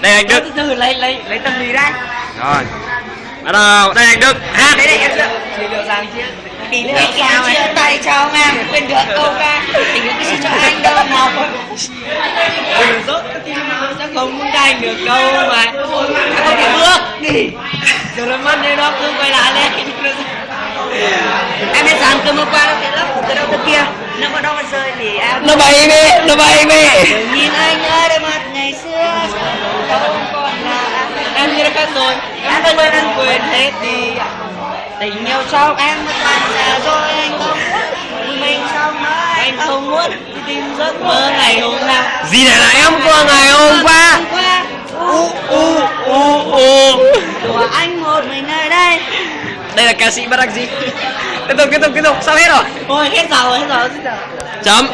đây anh Đức. Từ từ lấy lấy lấy tâm lý đây rồi. Bắt đầu. Đây anh Đức. Hát. Đấy đây em chưa thì liệu rằng chứ tí nữa. Anh chào chia tay chào ông em quên được câu ca. Tình yêu cái gì cho anh đâu nào đừng dốt thì sẽ không muốn anh được đâu mà. Không thể bước đi rồi nó mất đi nó cứ quay lại lên em biết rằng từ hôm qua nó cái lớp từ đâu từ kia. Nó có đâu mà rơi thì em nó bay đi nó bay đi khác rồi. Em đã quên anh quên hết đi tình yêu trong em. Một lần già rồi anh không muốn. Mình xong mãi anh không muốn? Tìm giấc mơ ngày hôm nào. Gì là em của ngày hôm qua? hôm qua. U u u u của anh một mình nơi đây. Đây là ca sĩ bất đắc dĩ tiếp tục tiếp tục tiếp tục. Sao hết rồi? Thôi hết giờ rồi hết giờ rồi hết giờ. Chấm